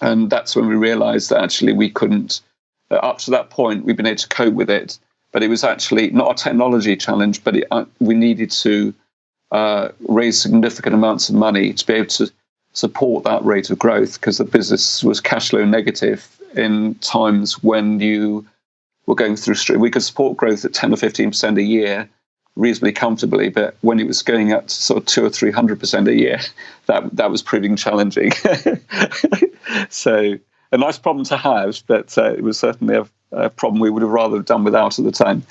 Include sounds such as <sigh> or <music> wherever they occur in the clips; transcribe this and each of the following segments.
and that's when we realised that actually we couldn't. Uh, up to that point, we've been able to cope with it, but it was actually not a technology challenge, but it, uh, we needed to uh, raise significant amounts of money to be able to support that rate of growth because the business was cash flow negative in times when you were going through. We could support growth at ten or fifteen percent a year reasonably comfortably, but when it was going up to sort of two or three hundred percent a year, <laughs> that that was proving challenging. <laughs> so a nice problem to have, but uh, it was certainly a, a problem we would have rather done without at the time.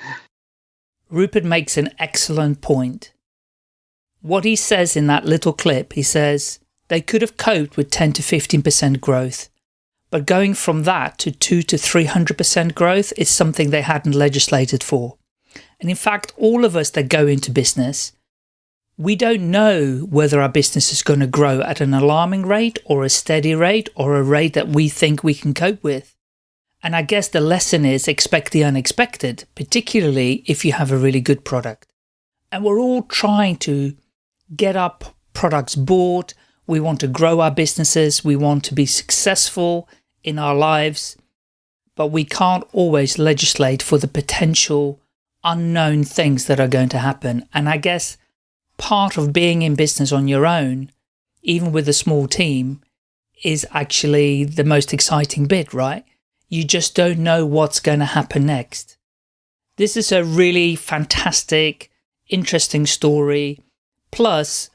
Rupert makes an excellent point. What he says in that little clip, he says they could have coped with 10 to 15% growth, but going from that to 2 to 300% growth is something they hadn't legislated for. And in fact, all of us that go into business, we don't know whether our business is going to grow at an alarming rate or a steady rate or a rate that we think we can cope with. And I guess the lesson is expect the unexpected, particularly if you have a really good product. And we're all trying to get our products bought. We want to grow our businesses. We want to be successful in our lives, but we can't always legislate for the potential unknown things that are going to happen. And I guess part of being in business on your own, even with a small team, is actually the most exciting bit, right? You just don't know what's going to happen next. This is a really fantastic, interesting story. Plus,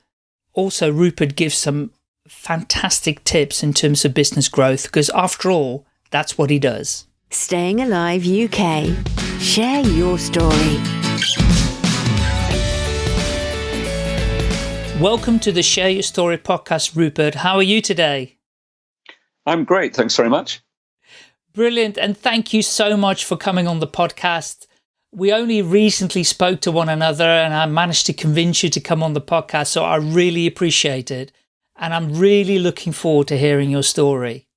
also Rupert gives some fantastic tips in terms of business growth, because after all, that's what he does. Staying Alive UK. Share your story. Welcome to the Share Your Story podcast, Rupert. How are you today? I'm great. Thanks very much. Brilliant. And thank you so much for coming on the podcast. We only recently spoke to one another and I managed to convince you to come on the podcast. So I really appreciate it. And I'm really looking forward to hearing your story.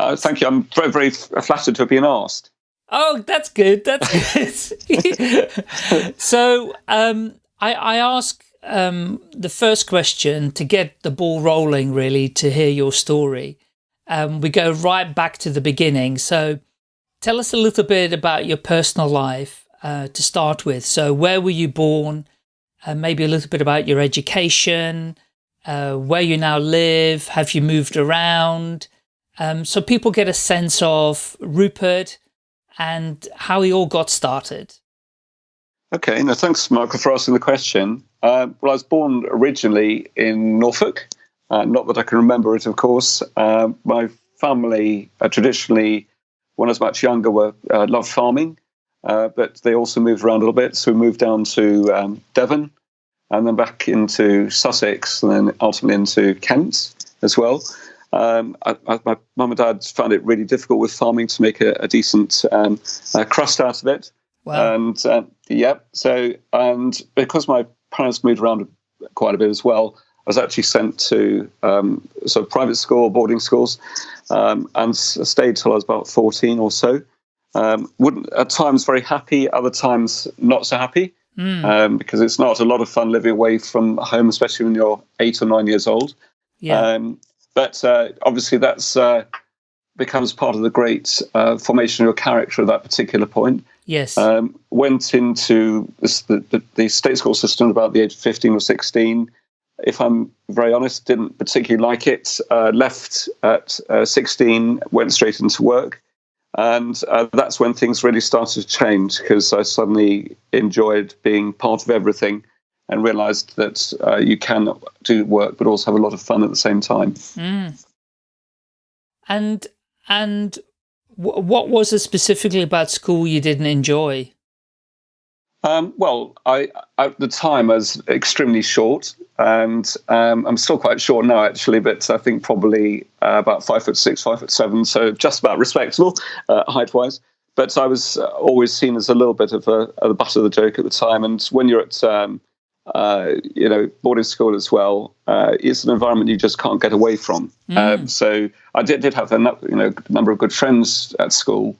Uh, thank you. I'm very, very flattered to have been asked. Oh, that's good. That's <laughs> good. <laughs> so um, I, I ask um, the first question to get the ball rolling, really, to hear your story. Um, we go right back to the beginning. So tell us a little bit about your personal life uh, to start with. So where were you born? Uh, maybe a little bit about your education, uh, where you now live, have you moved around? Um, so people get a sense of Rupert and how he all got started. Okay, no, thanks, Michael, for asking the question. Uh, well, I was born originally in Norfolk. Uh, not that I can remember it, of course. Uh, my family uh, traditionally, when I was much younger, were uh, loved farming, uh, but they also moved around a little bit. So we moved down to um, Devon, and then back into Sussex, and then ultimately into Kent as well. Um, I, I, my mum and dad found it really difficult with farming to make a, a decent um, uh, crust out of it. Wow. And uh, yeah, so and because my parents moved around quite a bit as well, I was actually sent to um, sort of private school, boarding schools, um, and stayed till I was about fourteen or so. Um, wouldn't at times very happy, other times not so happy. Mm. because it's not a lot of fun living away from home, especially when you're eight or nine years old. Yeah. Um, but uh, obviously, that's uh, becomes part of the great uh, formation of your character at that particular point. Yes. Um, went into this, the, the, the, state school system about the age of 15 or 16. If I'm very honest, didn't particularly like it. Uh, left at uh, 16, went straight into work. And uh, that's when things really started to change because I suddenly enjoyed being part of everything and realized that uh, you can do work but also have a lot of fun at the same time. Mm. And and what was it specifically about school you didn't enjoy? Um, well, I at the time I was extremely short, and um, I'm still quite short now, actually. But I think probably uh, about five foot six, five foot seven, so just about respectable uh, height wise. But I was uh, always seen as a little bit of a, a, the butt of the joke at the time. And when you're at um, uh, you know, boarding school as well, uh, it's an environment you just can't get away from. Mm. Um, so I did, did have a you know number of good friends at school,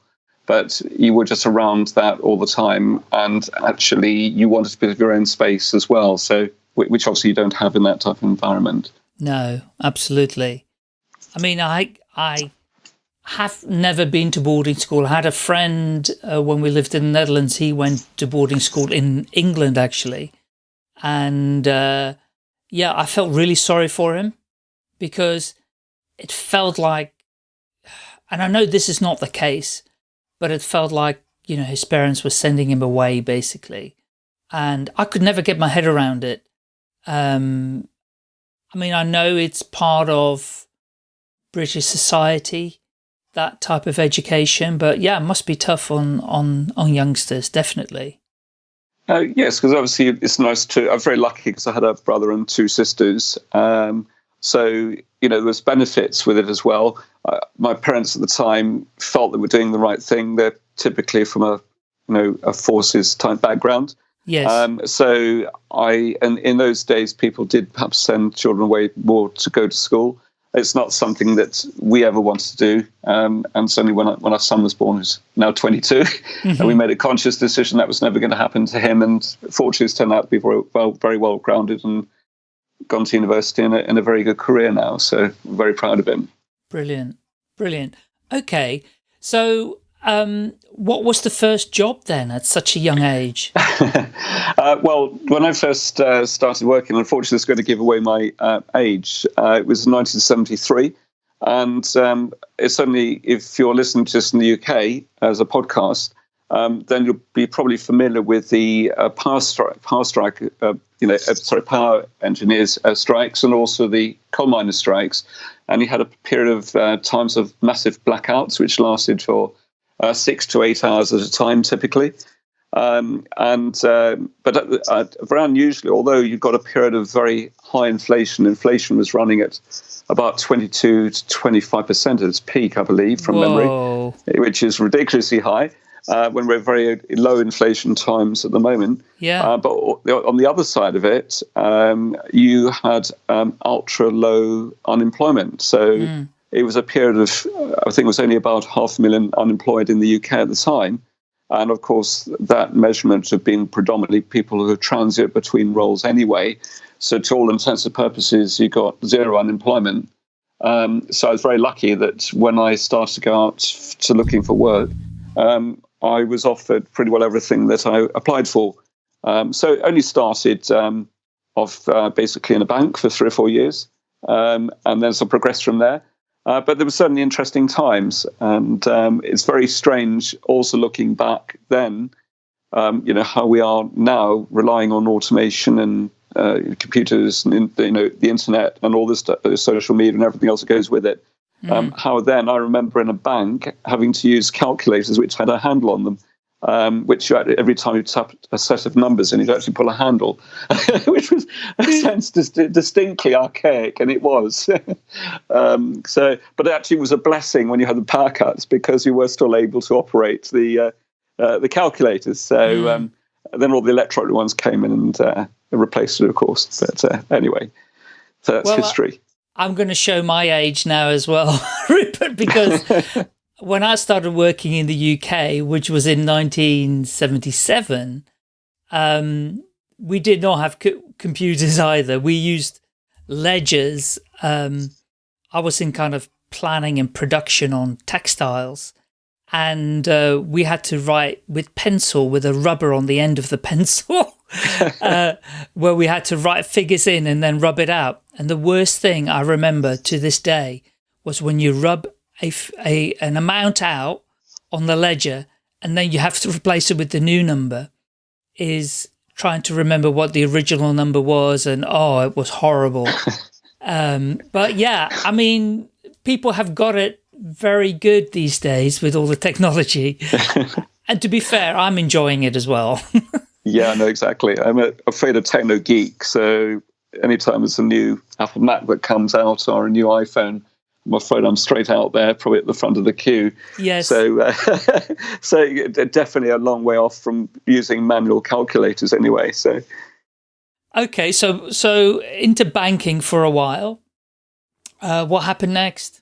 but you were just around that all the time, and actually you wanted a bit of your own space as well. So which obviously you don't have in that type of environment. No, absolutely. I mean, I I have never been to boarding school. I had a friend uh, when we lived in the Netherlands. He went to boarding school in England, actually. And uh, yeah, I felt really sorry for him because it felt like, and I know this is not the case, but it felt like, you know, his parents were sending him away basically. And I could never get my head around it. Um, I mean, I know it's part of British society, that type of education, but yeah, it must be tough on, on, on youngsters, definitely. Uh, yes, because obviously it's nice to. I'm very lucky because I had a brother and two sisters. Um, so you know, there was benefits with it as well. Uh, my parents at the time felt they were doing the right thing. They're typically from a you know a forces type background. Yes. Um, so I and in those days, people did perhaps send children away more to go to school it's not something that we ever wanted to do. Um, and certainly when, I, when our son was born, who's now 22, mm-hmm. <laughs> and we made a conscious decision that was never going to happen to him. And fortunately, it's turned out to be very well, very well grounded and gone to university in a, in a very good career now. So very proud of him. Brilliant. Brilliant. Okay. So um, what was the first job then at such a young age? <laughs> uh, well, when I first uh, started working, unfortunately, it's going to give away my uh, age. Uh, it was 1973. And um, it's only if you're listening to this in the UK as a podcast, um, then you'll be probably familiar with the uh, power strike, power strike, uh, you know, sorry, power engineers strikes, and also the coal miners strikes. And you had a period of times of massive blackouts, which lasted for uh, six to eight hours at a time, typically. Um, and uh, but uh, very unusually, although you've got a period of very high inflation, inflation was running at about 22 to 25 percent at its peak, I believe, from Whoa. memory, which is ridiculously high. Uh, when we're very low inflation times at the moment. Yeah. Uh, but on the other side of it, um, you had um, ultra low unemployment. So mm it was a period of, I think it was only about half a million unemployed in the UK at the time. And of course, that measurement had been predominantly people who transit between roles anyway. So, to all intents and purposes, you got zero unemployment. Um, so, I was very lucky that when I started to go out to looking for work, um, I was offered pretty well everything that I applied for. Um, so, it only started um, off uh, basically in a bank for three or four years, um, and then sort of progressed from there. Uh, but there were certainly interesting times, and um, it's very strange. Also looking back then, um, you know how we are now relying on automation and uh, computers and you know the internet and all this stuff, social media and everything else that goes with it. Mm. Um, how then I remember in a bank having to use calculators which had a handle on them um, which every time you tap a set of numbers and you'd actually pull a handle, <laughs> which was <laughs> a sense dis- distinctly archaic, and it was. <laughs> um, so, but it actually was a blessing when you had the power cuts because you were still able to operate the uh, uh, the calculators. So mm. um, then all the electronic ones came in and uh, replaced it, of course. But uh, anyway, so that's well, history. I'm going to show my age now as well, Rupert, because when I started working in the UK, which was in 1977, um, we did not have co computers <laughs> either. We used ledgers. Um, I was in kind of planning and production on textiles. And uh, we had to write with pencil with a rubber on the end of the <laughs> pencil, uh, where we had to write figures in and then rub it out. And the worst thing I remember to this day was when you rub a, a an amount out on the ledger and then you have to replace it with the new number is trying to remember what the original number was and oh it was horrible. <laughs> Um, but yeah i mean people have got it very good these days with all the technology. <laughs> And to be fair i'm enjoying it as well. <laughs> Yeah no exactly. I'm a, afraid of techno geek so anytime there's a new apple mac that comes out or a new iphone I'm afraid I'm straight out there, probably at the front of the queue. Yes. So, uh, <laughs> so definitely a long way off from using manual calculators anyway. So. Okay, so so into banking for a while. Uh, what happened next?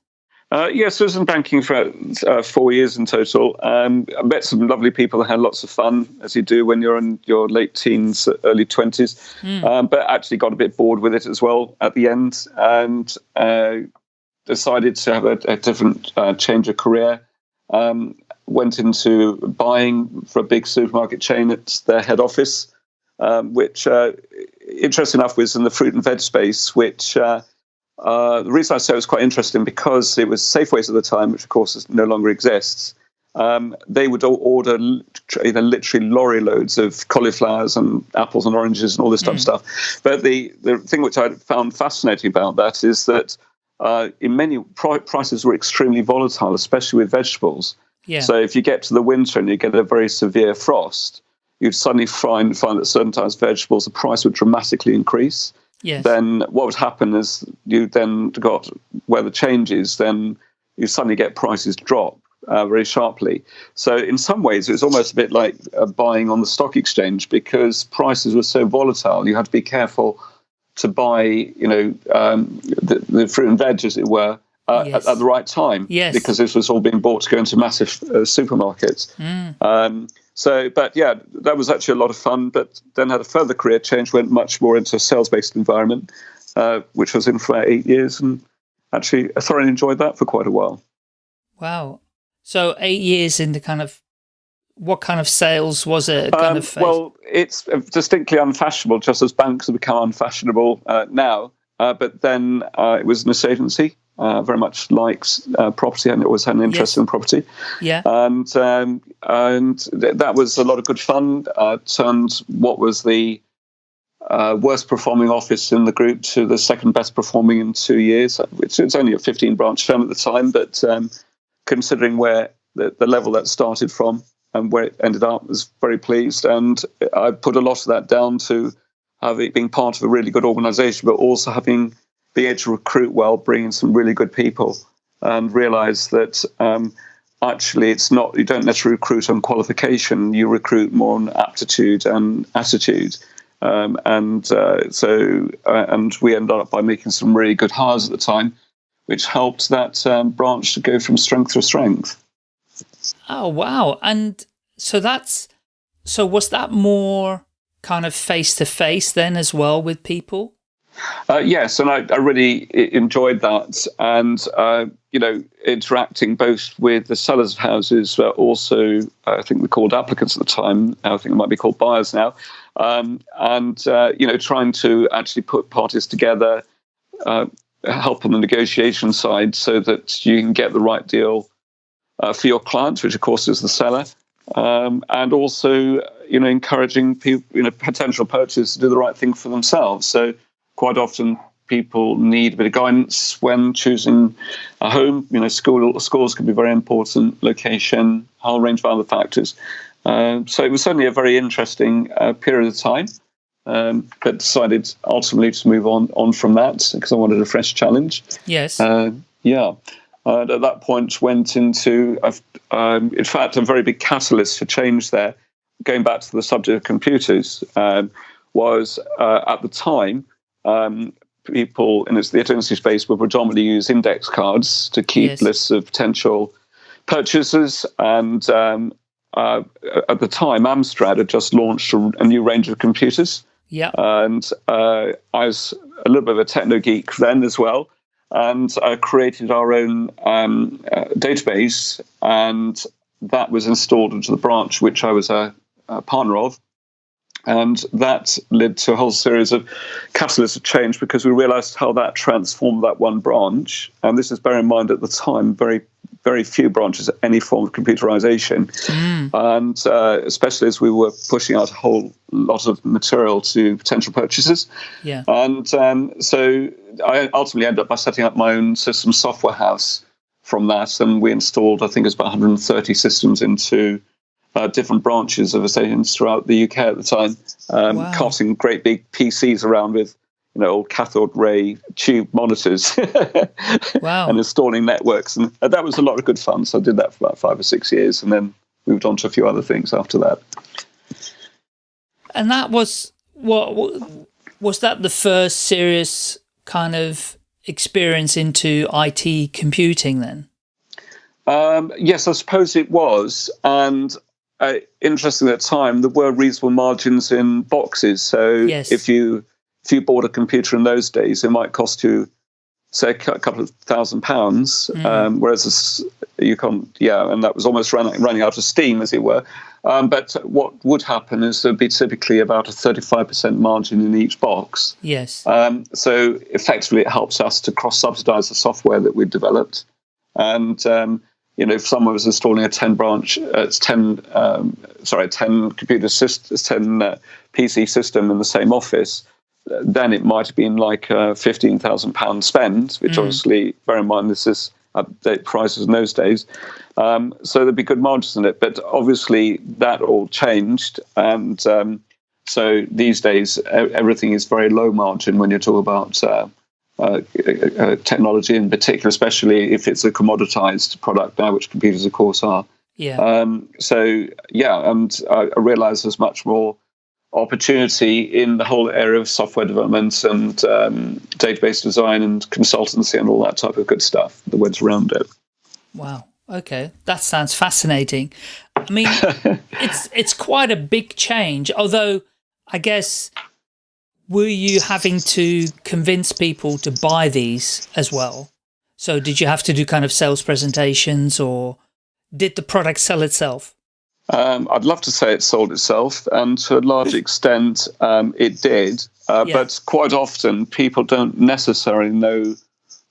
Uh, yes, I was in banking for uh, four years in total. Um, I met some lovely people and had lots of fun, as you do when you're in your late teens, early 20s. Mm. Um, but actually got a bit bored with it as well at the end. And uh, decided to have a, a different uh, change of career. Um, went into buying for a big supermarket chain at their head office, um, which, uh, interesting enough, was in the fruit and veg space, which uh, uh, the reason I say it was quite interesting because it was Safeways at the time, which of course no longer exists. Um, they would order you know, literally lorry loads of cauliflowers and apples and oranges and all this type mm. of stuff. But the, the thing which I found fascinating about that is that uh, in many prices were extremely volatile, especially with vegetables. Yeah. So if you get to the winter and you get a very severe frost, you'd suddenly find find that certain types of vegetables the price would dramatically increase. Yes. Then what would happen is you then got weather changes, then you suddenly get prices drop uh, very sharply. So in some ways, it was almost a bit like uh, buying on the stock exchange because prices were so volatile. You had to be careful to buy, you know, um, the, the fruit and veg, as it were, uh, yes. at, at, the right time. Yes. Because this was all being bought to go into massive uh, supermarkets. Mm. Um, so, but yeah, that was actually a lot of fun. But then had a further career change, went much more into a sales-based environment, uh, which was in for about eight years, and actually I thoroughly enjoyed that for quite a while. Wow. So eight years in the kind of what kind of sales was it? Um, well, it's distinctly unfashionable, just as banks have become unfashionable uh, now. Uh, but then uh, it was an estate agency, uh, very much likes uh, property and it always had an interest yes. in property. Yeah. And um, and th- that was a lot of good fun. Uh, turned what was the uh, worst performing office in the group to the second best performing in two years, which it's only a 15 branch firm at the time, but um, considering where the, the level that started from and where it ended up, was very pleased. And I put a lot of that down to having being part of a really good organization, but also having being able to recruit well, bringing some really good people, and realize that um, actually it's not you don't necessarily recruit on qualification, you recruit more on aptitude and attitude. Um, and uh, so, uh, and we ended up by making some really good hires at the time, which helped that um, branch to go from strength to strength. Oh wow! And so that's so was that more kind of face to face then as well with people? Uh, yes, and I, I, really enjoyed that, and uh, you know, interacting both with the sellers of houses, but also I think we called applicants at the time. I think it might be called buyers now, um, and uh, you know, trying to actually put parties together, uh, help on the negotiation side, so that you can get the right deal uh, for your clients, which of course is the seller, um, and also you know, encouraging people, you know, potential purchasers to do the right thing for themselves. So quite often people need a bit of guidance when choosing a home. You know, school schools can be very important, location, a whole range of other factors. Uh, so it was certainly a very interesting uh, period of time. Um, but decided ultimately to move on on from that because I wanted a fresh challenge. Yes. Uh, yeah. At that point, went into, um, in fact, a very big catalyst for change there. Going back to the subject of computers, um, was uh, at the time um, people in the agency space would predominantly use index cards to keep yes. lists of potential purchasers. And um, uh, at the time, Amstrad had just launched a, a new range of computers. Yeah. And uh, I was a little bit of a techno geek then as well. And I created our own um, uh, database, and that was installed into the branch, which I was a, a partner of. And that led to a whole series of catalysts of change because we realized how that transformed that one branch. And this is bear in mind at the time, very, very few branches, of any form of computerization. Mm. And uh, especially as we were pushing out a whole lot of material to potential purchasers. Yeah. And um, so I ultimately ended up by setting up my own system software house from that. And we installed, I think it was about 130 systems into uh, different branches of stations throughout the UK at the time, um, wow. carting great big PCs around with you know old cathode ray tube monitors, <laughs> wow. and installing networks, and that was a lot of good fun. So I did that for about five or six years, and then moved on to a few other things after that. And that was what was that the first serious kind of experience into IT computing then? Um, yes, I suppose it was. And uh, interesting at the time, there were reasonable margins in boxes. So yes. if you if you bought a computer in those days, it might cost you say a couple of thousand pounds, mm. um, whereas you can't, yeah, and that was almost running, running out of steam, as it were. Um, but what would happen is there'd be typically about a 35% margin in each box. Yes. Um, so effectively, it helps us to cross subsidize the software that we've developed. And, um, you know, if someone was installing a 10 branch, uh, 10, um, sorry, 10 computer system, 10 uh, PC system in the same office, then it might have been like a £15,000 spend, which mm. obviously, bear in mind, this is update prices in those days. Um, so there'd be good margins in it. But obviously, that all changed. And um, so these days, everything is very low margin when you talk about uh, uh, uh, technology in particular, especially if it's a commoditized product now, which computers, of course, are. Yeah. Um, so, yeah, and I, I realize there's much more opportunity in the whole area of software development and um, database design and consultancy and all that type of good stuff, the words around it. Wow. Okay, that sounds fascinating. I mean, <laughs> it's it's quite a big change. Although, I guess, were you having to convince people to buy these as well? So, did you have to do kind of sales presentations, or did the product sell itself? Um, I'd love to say it sold itself, and to a large extent, um, it did. Uh, yeah. But quite often, people don't necessarily know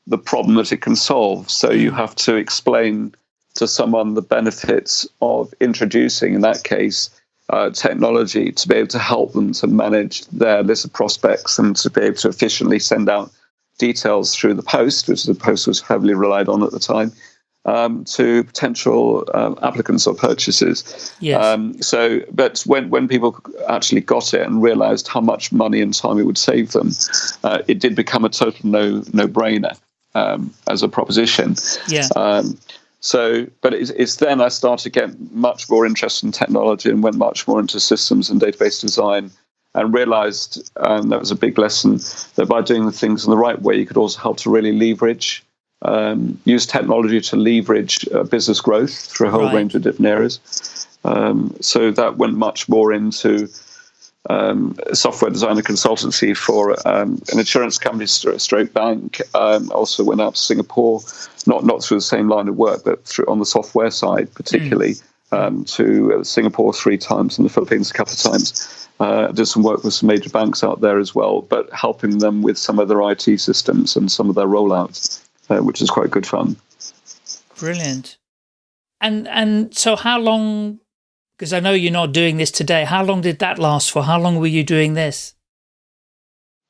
the problem that it can solve. So you have to explain to someone the benefits of introducing, in that case, uh, technology to be able to help them to manage their list of prospects and to be able to efficiently send out details through the post, which the post was heavily relied on at the time um, to potential um, applicants or purchasers. Yes. Um, so, but when, when people actually got it and realized how much money and time it would save them, uh, it did become a total no no brainer um, as a proposition. Yeah. Um, so, but it's, it's, then I started to get much more interested in technology and went much more into systems and database design and realized, and that was a big lesson, that by doing the things in the right way, you could also help to really leverage um, use technology to leverage uh, business growth through a whole right. range of different areas. Um, so that went much more into um, software design and consultancy for um, an insurance company, stroke bank. Um, also went out to Singapore, not not through the same line of work, but through on the software side, particularly mm. to uh, Singapore three times and the Philippines a couple of times. Uh, did some work with some major banks out there as well, but helping them with some of their IT systems and some of their rollouts uh, which is quite good fun. Brilliant. And and so how long? Because I know you're not doing this today. How long did that last for? How long were you doing this?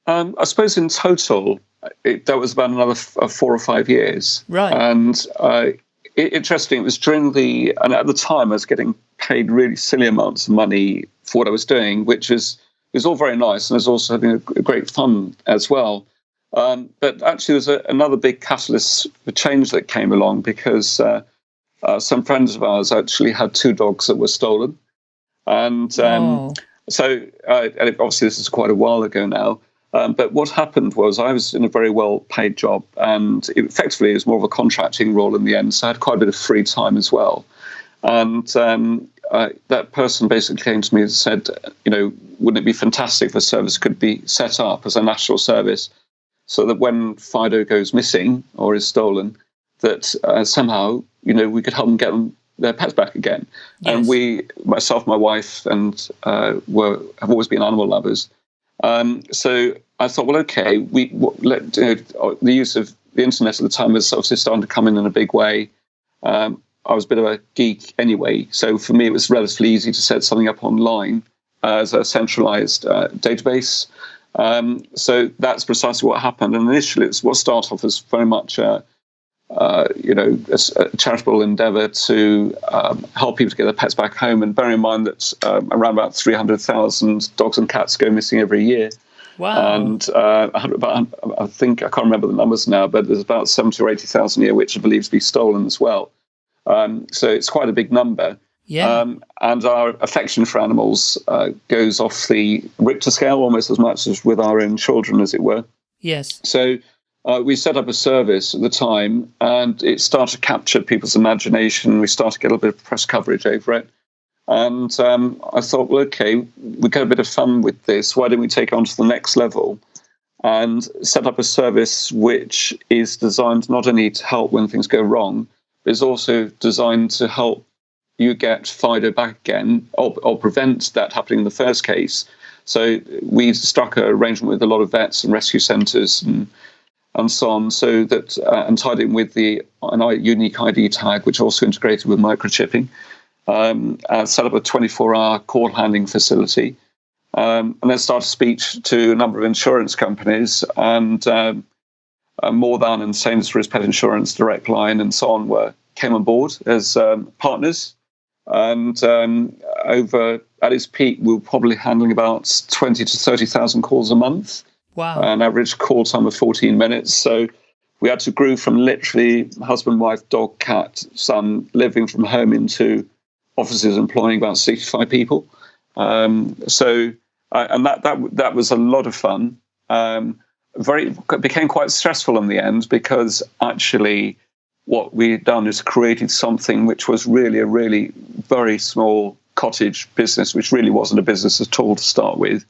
Um, I suppose in total, it, that was about another uh, four or five years. Right. And uh, it, interesting, it was during the, and at the time I was getting paid really silly amounts of money for what I was doing, which was, was all very nice. And I was also having a, a great fun as well. Um, but actually, there's a, another big catalyst for change that came along because uh, uh, some friends of ours actually had two dogs that were stolen. And um, oh. so, uh, and obviously, this is quite a while ago now. Um, but what happened was I was in a very well paid job, and it effectively it was more of a contracting role in the end. So I had quite a bit of free time as well. And um, uh, that person basically came to me and said, you know, wouldn't it be fantastic if a service could be set up as a national service so that when Fido goes missing or is stolen, that uh, somehow you know we could help them get them their pets back again. Yes. And we, myself, my wife, and uh, were have always been animal lovers. Um, so I thought, well, okay, we let you know, the use of the internet at the time was obviously starting to come in in a big way. Um, I was a bit of a geek anyway, so for me it was relatively easy to set something up online as a centralized uh, database. Um, so that's precisely what happened. And initially, it's what started off as very much a, uh, you know, a, a charitable endeavour to um, help people to get their pets back home. And bear in mind that um, around about 300,000 dogs and cats go missing every year. Wow. And uh, I think, I can't remember the numbers now, but there's about 70 or 80,000 a year, which are believed to be stolen as well. Um, so it's quite a big number. Yeah. Um, and our affection for animals uh, goes off the Richter scale almost as much as with our own children, as it were. Yes. So uh, we set up a service at the time and it started to capture people's imagination. We started to get a little bit of press coverage over it. And um, I thought, well, okay, we've got a bit of fun with this. Why don't we take it on to the next level and set up a service which is designed not only to help when things go wrong, but is also designed to help you get Fido back again or, or prevent that happening in the first case. So we struck an arrangement with a lot of vets and rescue centres and and so on, so that uh, and tied in with the an unique ID tag, which also integrated with microchipping. Um, set up a 24-hour call handling facility, um, and then started speech to a number of insurance companies and um, uh, More Than and Sainsbury's Pet Insurance, Direct Line, and so on were came on board as um, partners. And um, over at its peak, we were probably handling about 20 to 30,000 calls a month. Wow. An average call time of 14 minutes. So we had to grow from literally husband, wife, dog, cat, son living from home into offices employing about 65 people. Um, so, uh, and that, that, that was a lot of fun. Um, very became quite stressful in the end because actually what we'd done is created something which was really a really very small cottage business, which really wasn't a business at all to start with,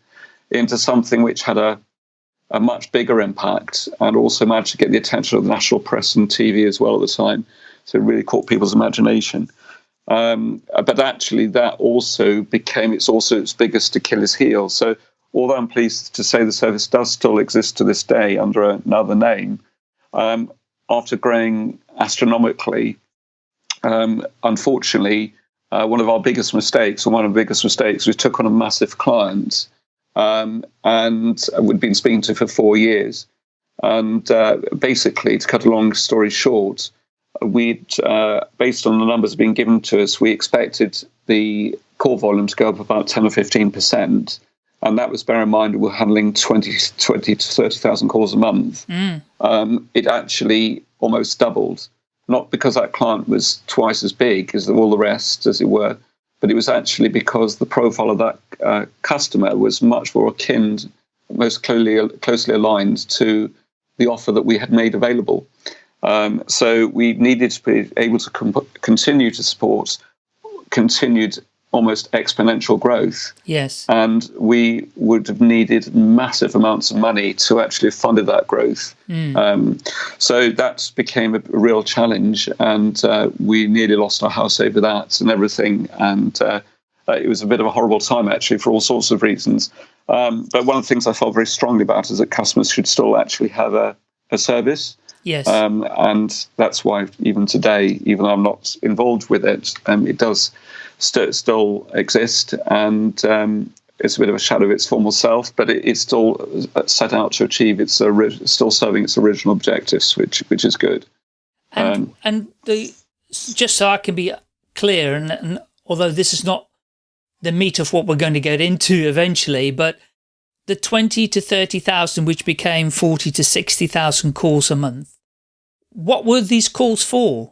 into something which had a a much bigger impact and also managed to get the attention of the national press and TV as well at the time. So it really caught people's imagination. Um, but actually, that also became it's also its biggest Achilles heel. So although I'm pleased to say the service does still exist to this day under another name, um, after growing astronomically, um, unfortunately, uh, one of our biggest mistakes, or one of the biggest mistakes, we took on a massive client um, and we'd been speaking to for four years. And uh, basically, to cut a long story short, we'd, uh, based on the numbers being given to us, we expected the core volume to go up about 10 or 15%. And that was, bear in mind, we're handling 20, 20 to 30,000 calls a month. Mm. Um, it actually almost doubled, not because that client was twice as big as all the rest, as it were, but it was actually because the profile of that uh, customer was much more akin, most closely closely aligned to the offer that we had made available. Um, so we needed to be able to comp- continue to support continued almost exponential growth. Yes. And we would have needed massive amounts of money to actually have funded that growth. Mm. Um, so that became a real challenge. And uh, we nearly lost our house over that and everything. And uh, uh, it was a bit of a horrible time, actually, for all sorts of reasons. Um, but one of the things I felt very strongly about is that customers should still actually have a, a service. Yes. Um, and that's why even today, even though I'm not involved with it, um, it does st- still exist, and um, it's a bit of a shadow of its former self, but it, it's still uh, set out to achieve its still serving its original objectives, which which is good. And um, and the just so I can be clear, and, and although this is not the meat of what we're going to get into eventually, but the 20 to 30,000, which became 40 to 60,000 calls a month, what were these calls for?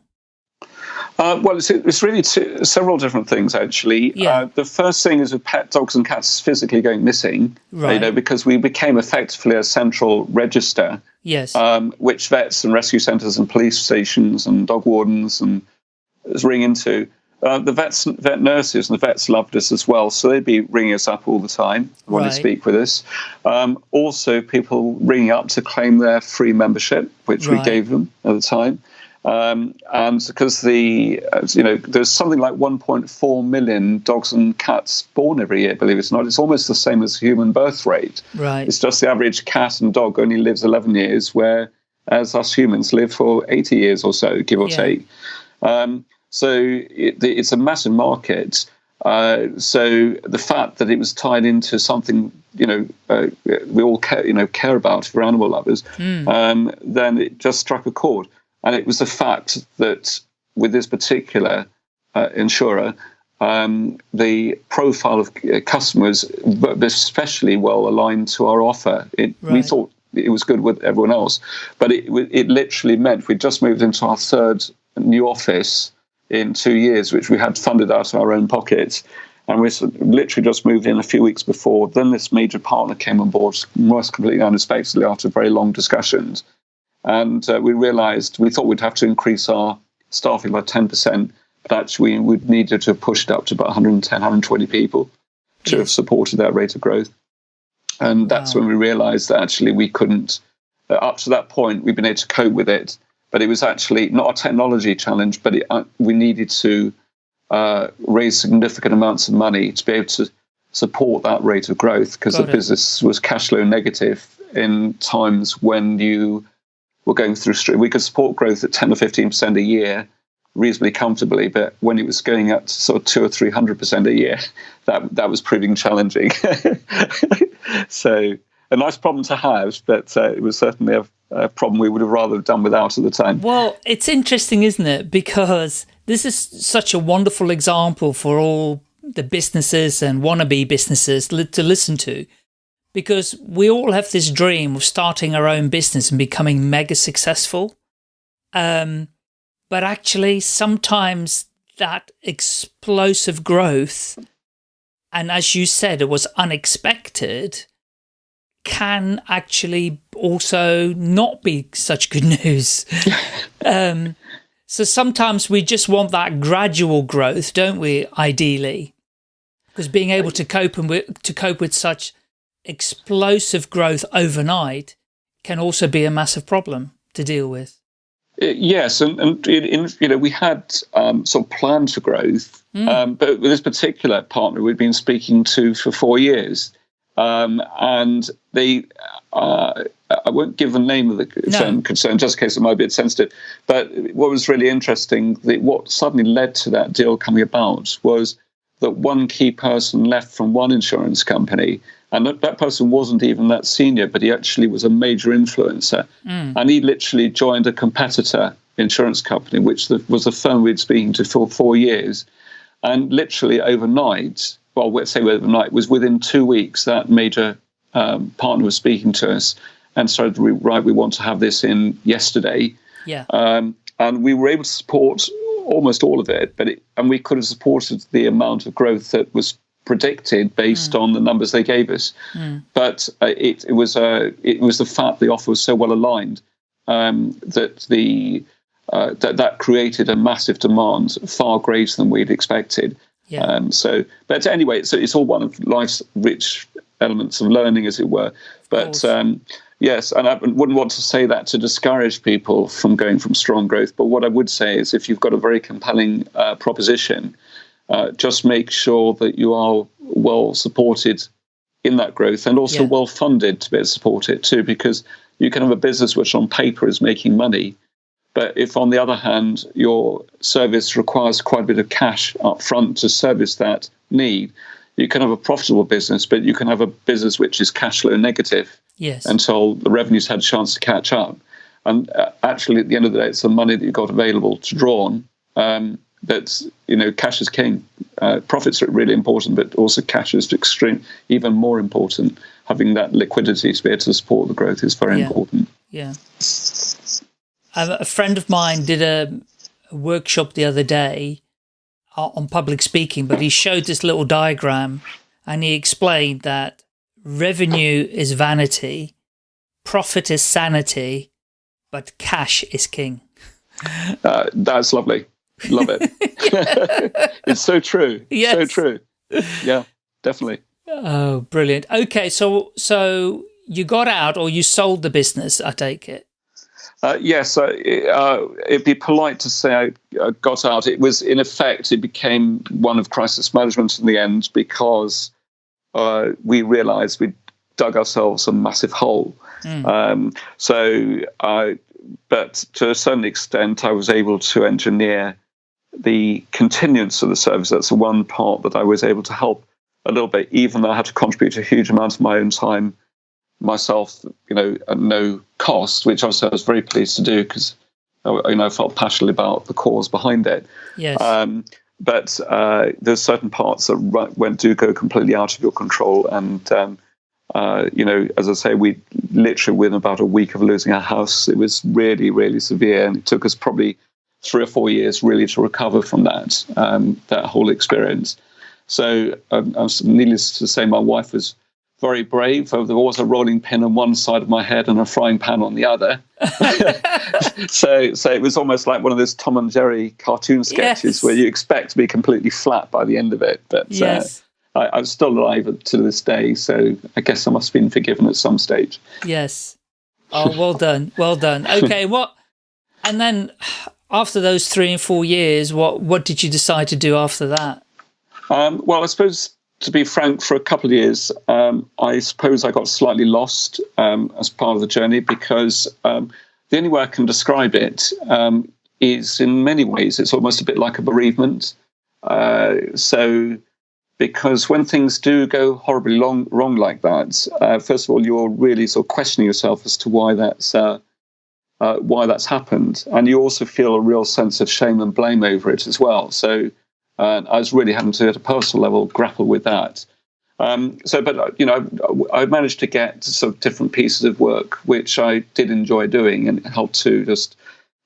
Uh, well, it's, it's really two, several different things, actually. Yeah. Uh, the first thing is with pet dogs and cats physically going missing, right. you know, because we became effectively a central register, yes, um, which vets and rescue centres and police stations and dog wardens and ring into. Uh, the vets, vet nurses and the vets loved us as well, so they'd be ringing us up all the time, wanting right. to speak with us. Um, also, people ringing up to claim their free membership, which right. we gave them at the time. Um, and because the you know there's something like 1.4 million dogs and cats born every year, believe it or not, it's almost the same as human birth rate. Right. It's just the average cat and dog only lives 11 years, whereas us humans live for 80 years or so, give or yeah. take. Um, so it, it's a massive market. Uh, so the fact that it was tied into something you know uh, we all care you know care about for animal lovers, mm. um, then it just struck a chord. And it was the fact that with this particular uh, insurer, um, the profile of uh, customers was especially well aligned to our offer. It, right. We thought it was good with everyone else, but it, it literally meant we just moved into our third new office in two years, which we had funded out of our own pockets. And we literally just moved in a few weeks before. Then this major partner came on board, most completely unexpectedly after very long discussions. And uh, we realized we thought we'd have to increase our staffing by 10%, but actually we would needed to push it up to about 110, 120 people to have supported that rate of growth. And that's wow. when we realized that actually we couldn't, uh, up to that point, we've been able to cope with it. But it was actually not a technology challenge, but it, uh, we needed to uh, raise significant amounts of money to be able to support that rate of growth because the it. business was cash flow negative in times when you were going through. We could support growth at 10 or 15% a year reasonably comfortably, but when it was going up to sort of two or three hundred percent a year, <laughs> that that was proving challenging. <laughs> so a nice problem to have, but uh, it was certainly a, a, problem we would have rather done without at the time. Well, it's interesting, isn't it? Because this is such a wonderful example for all the businesses and wannabe businesses to listen to. Because we all have this dream of starting our own business and becoming mega successful. Um, but actually sometimes that explosive growth, and as you said, it was unexpected, can actually also not be such good <laughs> news. <laughs> um, so sometimes we just want that gradual growth, don't we, ideally? Because being able to cope and to cope with such explosive growth overnight can also be a massive problem to deal with. Uh, yes, and, and in, you know we had um, sort of plans for growth, mm. um, but with this particular partner we'd been speaking to for four years, um, and they, uh, I won't give the name of the no. concern just in case it might be a bit sensitive. But what was really interesting, the, what suddenly led to that deal coming about was that one key person left from one insurance company and that, that person wasn't even that senior, but he actually was a major influencer. Mm. And he literally joined a competitor insurance company, which the, was a firm we'd been speaking to for four years. And literally overnight, well, let's say overnight, was within two weeks that major um, partner was speaking to us and started, right, we want to have this in yesterday. Yeah. Um, and we were able to support almost all of it, but it, and we could have supported the amount of growth that was predicted based mm. on the numbers they gave us. Mm. But uh, it, it, was uh, it was the fact the offer was so well aligned um, that the uh, that that created a massive demand, far greater than we'd expected. Yeah. Um, so, but anyway, it's, it's all one of life's rich elements of learning, as it were. But um, yes, and I wouldn't want to say that to discourage people from going from strong growth. But what I would say is, if you've got a very compelling uh, proposition, uh, just make sure that you are well supported in that growth and also yeah. well funded to be able to support it too, because you can have a business which on paper is making money. But if, on the other hand, your service requires quite a bit of cash up front to service that need, you can have a profitable business, but you can have a business which is cash flow negative yes. until the revenues had a chance to catch up. And uh, actually, at the end of the day, it's the money that you've got available to draw on. Um, that you know cash is king. Uh, profits are really important, but also cash is extreme, even more important. Having that liquidity to be able to support the growth is very yeah. important. Yeah. A friend of mine did a, workshop the other day uh, on public speaking, but he showed this little diagram and he explained that revenue is vanity, profit is sanity, but cash is king. Uh, that's lovely. Love it. <laughs> it's so true. Yes. So true. Yeah, definitely. Oh, brilliant. Okay, so so you got out or you sold the business, I take it. Uh, yes, uh, uh, it'd be polite to say I got out. It was, in effect, it became one of crisis management in the end because uh, we realized we'd dug ourselves a massive hole. Mm. Um, so, but to a certain extent, I was able to engineer the continuance of the service. That's the one part that I was able to help a little bit, even though I had to contribute a huge amount of my own time myself, you know, at no cost, which obviously I was very pleased to do because you know I felt passionately about the cause behind it. Yes. Um, but uh, there's certain parts that went do go completely out of your control, and um, uh, you know, as I say, we literally within about a week of losing our house, it was really, really severe, and it took us probably three or four years really to recover from that um, that whole experience. So, um, needless to say, my wife was very brave. There was a rolling pin on one side of my head and a frying pan on the other. <laughs> so, so it was almost like one of those Tom and Jerry cartoon sketches yes. where you expect to be completely flat by the end of it. But uh, yes. uh, I, am still alive to this day, so I guess I must have been forgiven at some stage. Yes. Oh, well done, well done. <laughs> Okay, what? And then after those three and four years, what what did you decide to do after that? Um, well, I suppose to be frank, for a couple of years, um, I suppose I got slightly lost um, as part of the journey because um, the only way I can describe it um, is in many ways it's almost a bit like a bereavement. Uh, so, because when things do go horribly long, wrong like that, uh, first of all, you're really sort of questioning yourself as to why that's uh, uh why that's happened, and you also feel a real sense of shame and blame over it as well. So and I was really having to, at a personal level, grapple with that. Um, so, but you know, I managed to get sort of different pieces of work which I did enjoy doing, and it helped to just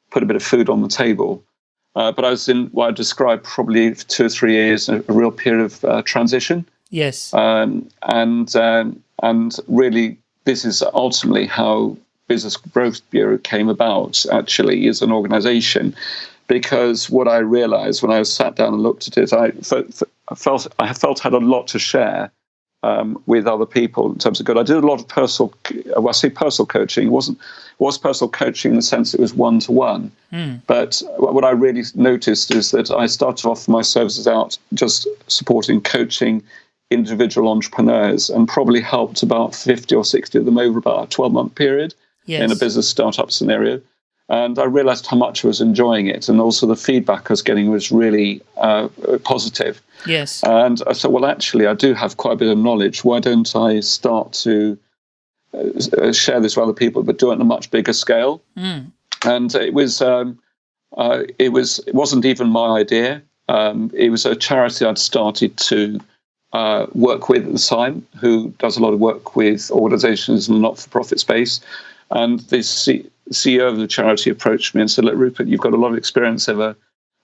put a bit of food on the table. Uh, but I was in what I described probably two or three years, a, a real period of uh, transition. Yes. Um, and um, and really, this is ultimately how Business Growth Bureau came about. Actually, as an organisation, because what I realized when I sat down and looked at it, I felt I felt I felt had a lot to share um, with other people in terms of good. I did a lot of personal, well, I say personal coaching. It wasn't was personal coaching in the sense it was one to one. But what I really noticed is that I started off my services out just supporting coaching individual entrepreneurs and probably helped about 50 or 60 of them over about a 12 month period yes. in a business startup scenario and I realized how much I was enjoying it, and also the feedback I was getting was really uh, positive. Yes. And I said, well, actually, I do have quite a bit of knowledge. Why don't I start to uh, share this with other people, but do it on a much bigger scale? Mm. And it was, um, uh, it was, it wasn't even my idea. Um, it was a charity I'd started to uh, work with at the time, who does a lot of work with organisations in the not-for-profit space, and this CEO of the charity approached me and said, "Look, Rupert, you've got a lot of experience over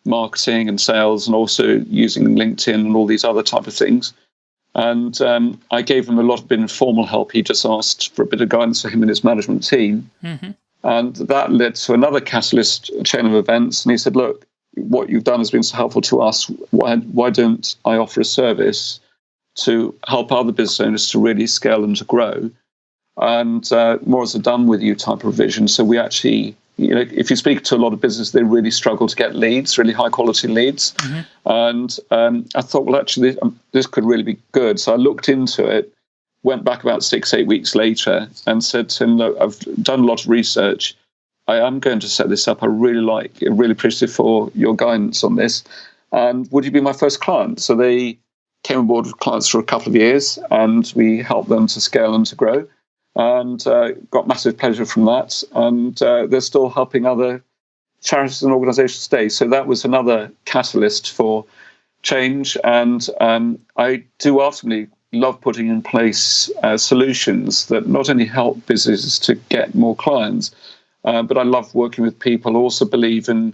marketing and sales, and also using LinkedIn and all these other type of things." And um, I gave him a lot of informal help. He just asked for a bit of guidance for him and his management team, mm-hmm. and that led to another catalyst chain of events. And he said, "Look, what you've done has been so helpful to us. Why why don't I offer a service to help other business owners to really scale and to grow?" And uh, more as a done with you type of vision. So we actually, you know, if you speak to a lot of business, they really struggle to get leads, really high quality leads. Mm-hmm. And um, I thought, well, actually, this, um, this could really be good. So I looked into it, went back about six, eight weeks later, and said to him, look, I've done a lot of research. I am going to set this up. I really like, it, really appreciative for your guidance on this. And would you be my first client? So they came on board with clients for a couple of years, and we helped them to scale and to grow and uh, got massive pleasure from that. And uh, they're still helping other charities and organisations today. So that was another catalyst for change. And um, I do ultimately love putting in place uh, solutions that not only help businesses to get more clients, uh, but I love working with people. also believe in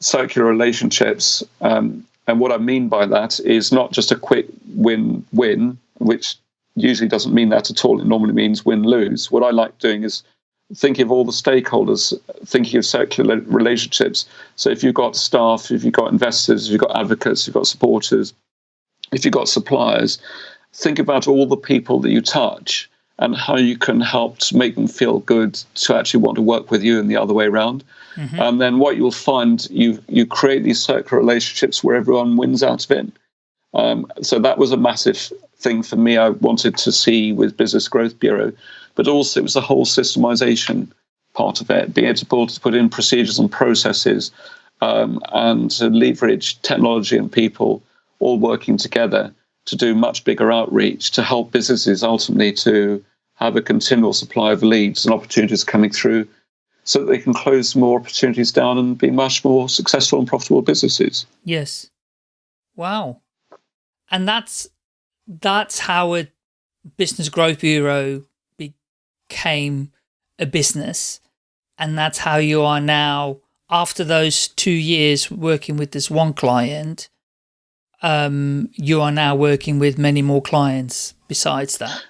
circular relationships. Um, and what I mean by that is not just a quick win-win, which usually doesn't mean that at all. It normally means win lose. What I like doing is thinking of all the stakeholders, thinking of circular relationships. So if you've got staff, if you've got investors, if you've got advocates, if you've got supporters, if you've got suppliers, think about all the people that you touch and how you can help to make them feel good to actually want to work with you and the other way around. Mm-hmm. And then what you'll find, you you create these circular relationships where everyone wins out of it. Um, so that was a massive thing for me I wanted to see with Business Growth Bureau, but also it was the whole systemization part of it, being able to put in procedures and processes um, and to leverage technology and people all working together to do much bigger outreach to help businesses ultimately to have a continual supply of leads and opportunities coming through so that they can close more opportunities down and be much more successful and profitable businesses. Yes. Wow. And that's that's how a business growth bureau became a business. And that's how you are now, after those two years working with this one client, um, you are now working with many more clients besides that.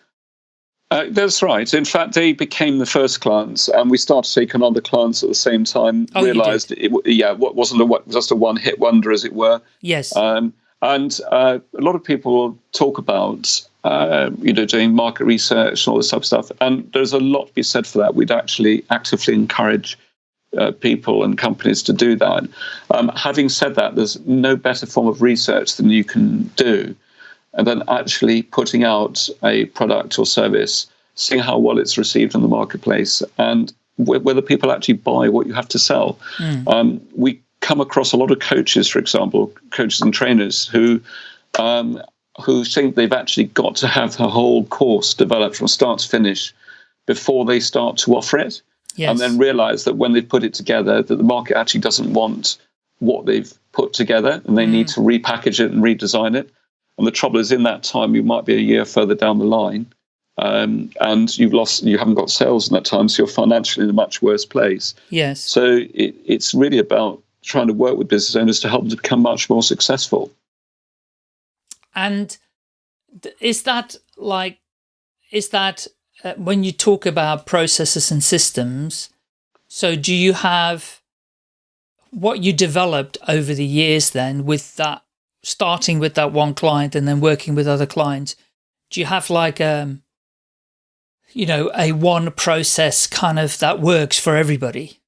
Uh, that's right. In fact, they became the first clients, and we started taking on the clients at the same time. Oh, realized it, yeah, what wasn't a, just a one-hit wonder, as it were. Yes. Um, And uh, a lot of people talk about, uh, you know, doing market research and all this type of stuff. And there's a lot to be said for that. We'd actually actively encourage uh, people and companies to do that. Um, having said that, there's no better form of research than you can do, and then actually putting out a product or service, seeing how well it's received in the marketplace, and whether people actually buy what you have to sell. Mm. Um, we come across a lot of coaches, for example, coaches and trainers who um, who think they've actually got to have the whole course developed from start to finish before they start to offer it, yes. and then realize that when they've put it together, that the market actually doesn't want what they've put together, and they mm. need to repackage it and redesign it. And the trouble is, in that time, you might be a year further down the line, um, and you've lost, you haven't got sales in that time, so you're financially in a much worse place. Yes. So it, it's really about trying to work with business owners to help them to become much more successful. And is that like, is that uh, when you talk about processes and systems, so do you have what you developed over the years then with that, starting with that one client and then working with other clients, do you have like, um, you know, a one process kind of that works for everybody?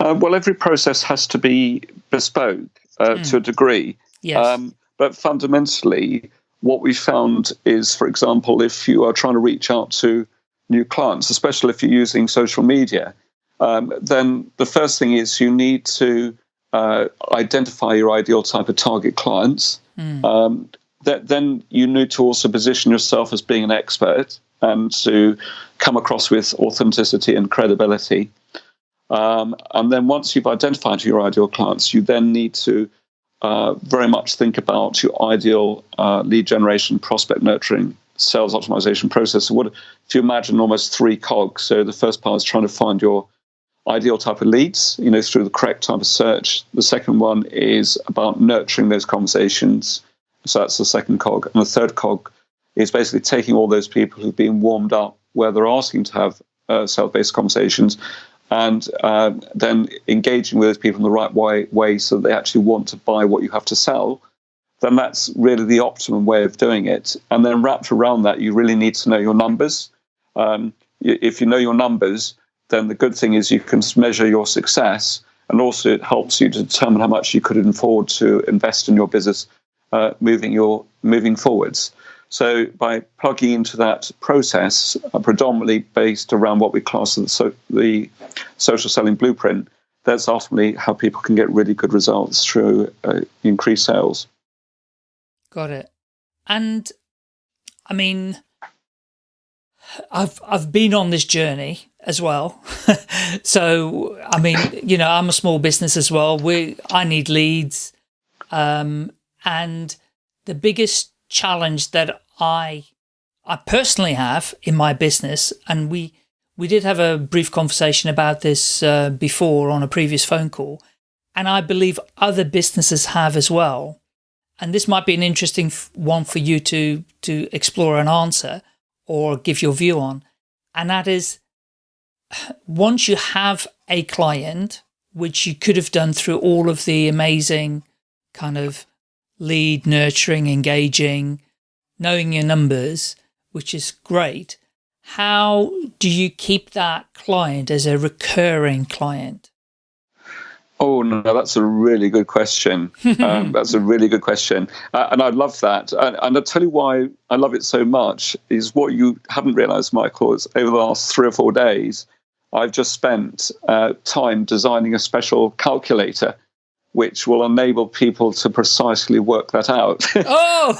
Uh, well, every process has to be bespoke uh, mm. to a degree. Yes. Um, but fundamentally, what we found is, for example, if you are trying to reach out to new clients, especially if you're using social media, um, then the first thing is you need to uh, identify your ideal type of target clients. Mm. Um, that, then you need to also position yourself as being an expert and to come across with authenticity and credibility. Um, and then once you've identified your ideal clients, you then need to uh, very much think about your ideal uh, lead generation, prospect nurturing, sales optimization process. So, what if you imagine almost three cogs? So, the first part is trying to find your ideal type of leads, you know, through the correct type of search. The second one is about nurturing those conversations. So, that's the second cog. And the third cog is basically taking all those people who've been warmed up where they're asking to have uh, sales based conversations and uh, then engaging with those people in the right way, way so they actually want to buy what you have to sell, then that's really the optimum way of doing it. And then wrapped around that, you really need to know your numbers. Um, if you know your numbers, then the good thing is you can measure your success, and also it helps you to determine how much you could afford to invest in your business uh, moving your moving forwards. So by plugging into that process, uh, predominantly based around what we class as the, so, the social selling blueprint, that's ultimately how people can get really good results through uh, increased sales. Got it. And I mean, I've I've been on this journey as well. <laughs> so I mean, you know, I'm a small business as well. We I need leads, um, and the biggest challenge that I I personally have in my business, and we we did have a brief conversation about this uh, before on a previous phone call, and I believe other businesses have as well. And this might be an interesting one for you to to explore and answer or give your view on. And that is, <sighs> once you have a client, which you could have done through all of the amazing kind of lead nurturing, engaging, knowing your numbers, which is great. How do you keep that client as a recurring client? Oh no, that's a really good question. <laughs> Um, that's a really good question, uh, and I love that. And, and, I'll tell you why I love it so much. Is what you haven't realised, Michael, is over the last three or four days, I've just spent uh, time designing a special calculator which will enable people to precisely work that out. <laughs> oh,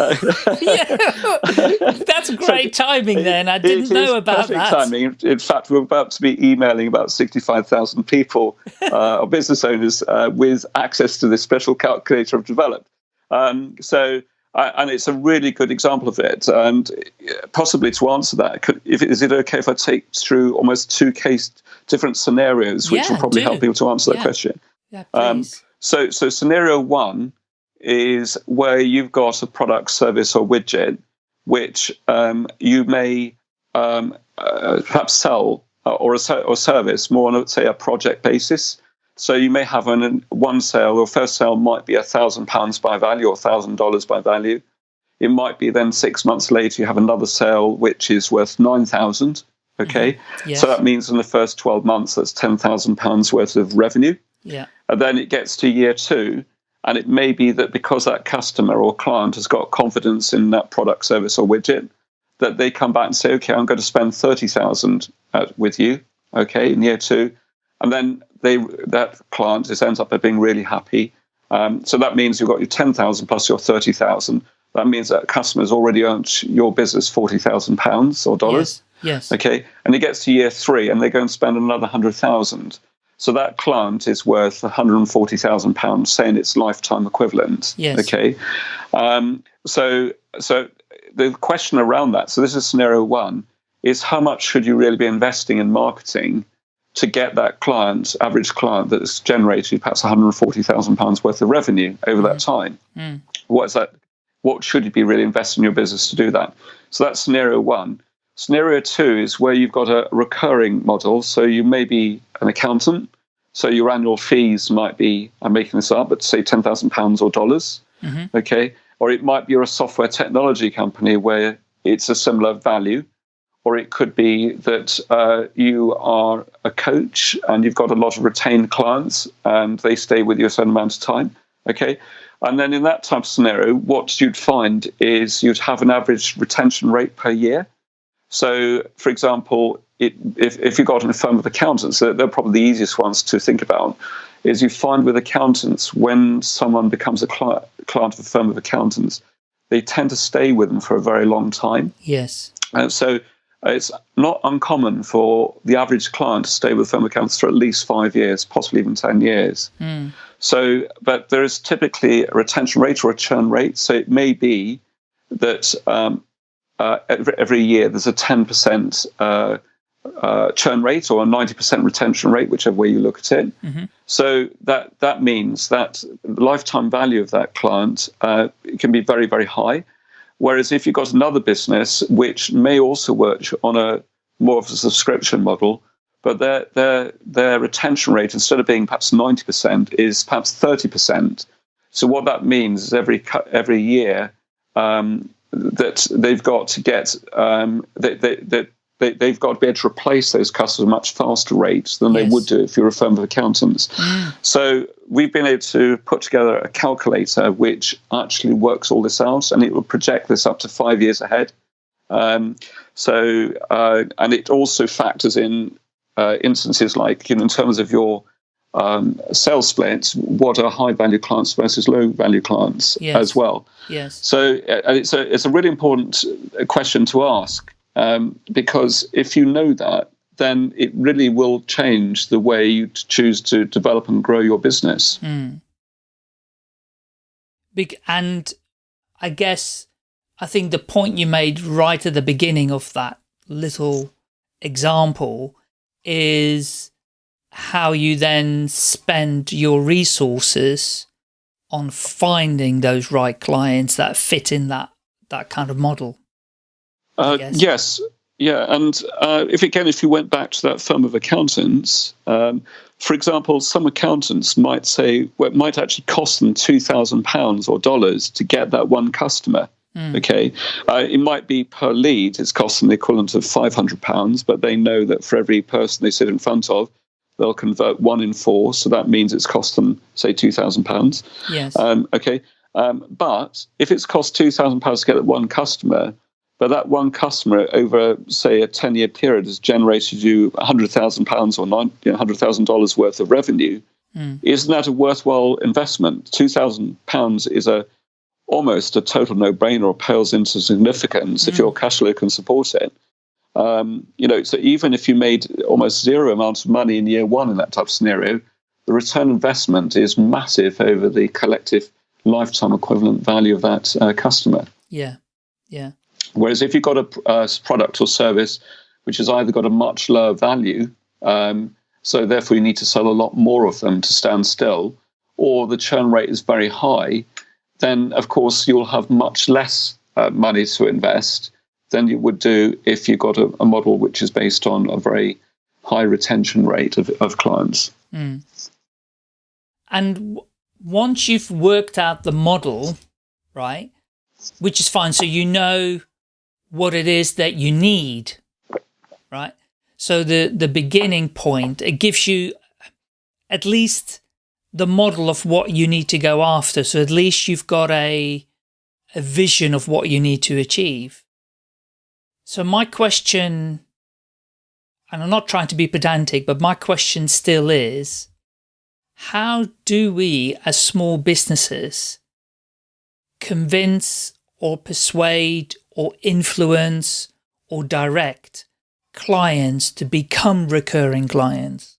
<laughs> yeah. that's great so timing then. I didn't know about that. timing. In fact, we're about to be emailing about 65,000 people <laughs> uh, or business owners uh, with access to this special calculator I've developed. Um, so, and it's a really good example of it. And possibly to answer that, could, if, is it okay if I take through almost two case different scenarios, which yeah, will probably do. help people to answer yeah. that question? Yeah, um, please. Um, so, so scenario one is where you've got a product, service, or widget which um, you may um, uh, perhaps sell uh, or a or service more on, say, a project basis. So you may have an one sale or first sale might be a thousand pounds by value or thousand dollars by value. It might be then six months later you have another sale which is worth nine thousand. Okay, Mm-hmm. Yes. so that means in the first twelve months that's ten thousand pounds worth of revenue. Yeah. And then it gets to year two, and it may be that because that customer or client has got confidence in that product, service, or widget, that they come back and say, "Okay, I'm going to spend thirty thousand with you." Okay, in year two, and then they that client just ends up being really happy. Um, so that means you've got your ten thousand plus your thirty thousand. That means that customer's already earned your business forty thousand pounds or dollars. Yes. Yes. Okay, and it gets to year three, and they go and spend another hundred thousand. So that client is worth one hundred and forty thousand pounds, saying its lifetime equivalent. Yes. Okay, um, so so the question around that. So this is scenario one: is how much should you really be investing in marketing to get that client, average client, that's generated perhaps one hundred and forty thousand pounds worth of revenue over that time? Mm. What's that? What should you be really investing in your business to do that? So that's scenario one. Scenario two is where you've got a recurring model. So you may be an accountant. So your annual fees might be, I'm making this up, but say £10,000 or dollars. Mm-hmm. Okay. Or it might be you're a software technology company where it's a similar value. Or it could be that uh, you are a coach and you've got a lot of retained clients and they stay with you a certain amount of time. Okay. And then in that type of scenario, what you'd find is you'd have an average retention rate per year. So, for example, it, if, if you've got a firm of accountants, they're, they're probably the easiest ones to think about, is you find with accountants, when someone becomes a cli- client of a firm of accountants, they tend to stay with them for a very long time. Yes. Uh, so it's not uncommon for the average client to stay with a firm of accountants for at least five years, possibly even 10 years. Mm. So, but there is typically a retention rate or a churn rate. So it may be that um, uh, every, year there's a 10% uh, uh, churn rate or a 90% retention rate, whichever way you look at it. Mm-hmm. So that that means that the lifetime value of that client uh, can be very very high. Whereas if you've got another business which may also work on a more of a subscription model, but their their their retention rate instead of being perhaps 90% is perhaps 30%. So what that means is every every year um, that they've got to get um, that they, they, they, they've got to be able to replace those customers at a much faster rate than Yes. they would do if you're a firm of accountants. So we've been able to put together a calculator which actually works all this out, and it will project this up to five years ahead. Um, so uh, and it also factors in uh, instances like you know, in terms of your um, sales splits, what are high value clients versus low value clients Yes. as well. Yes. So uh, and it's a it's a really important uh, question to ask um, because if you know that, then it really will change the way you choose to develop and grow your business. Mm. Big, and I guess I think the point you made right at the beginning of that little example is how you then spend your resources on finding those right clients that fit in that that kind of model. Uh, yes, yeah, and uh, if again, if you went back to that firm of accountants, um, for example, some accountants might say well, it might actually cost them two thousand pounds or dollars to get that one customer. Okay, uh, it might be per lead; it's costing the equivalent of five hundred pounds, but they know that for every person they sit in front of, they'll convert one in four, so that means it's cost them say two thousand pounds. Yes. Um, okay. Um, but if it's cost two thousand pounds to get that one customer, but that one customer over say a ten year period has generated you hundred thousand pounds or nine hundred thousand dollars worth of revenue, isn't that a worthwhile investment? Two thousand pounds is a almost a total no brainer or pales into significance if your cash flow can support it. Um, you know, so even if you made almost zero amount of money in year one in that type of scenario, the return investment is massive over the collective lifetime equivalent value of that uh, customer. yeah. Yeah. Whereas if you've got a, a product or service which has either got a much lower value, um, so therefore you need to sell a lot more of them to stand still, or the churn rate is very high, then of course you'll have much less uh, money to invest than you would do if you got a, a model which is based on a very high retention rate of, of clients. Mm. and once you've worked out the model, right, which is fine. So you know what it is that you need, right? So the, the beginning point, it gives you at least the model of what you need to go after. So at least you've got a, a vision of what you need to achieve. So my question, and I'm not trying to be pedantic, but my question still is, how do we as small businesses convince or persuade or influence or direct clients to become recurring clients?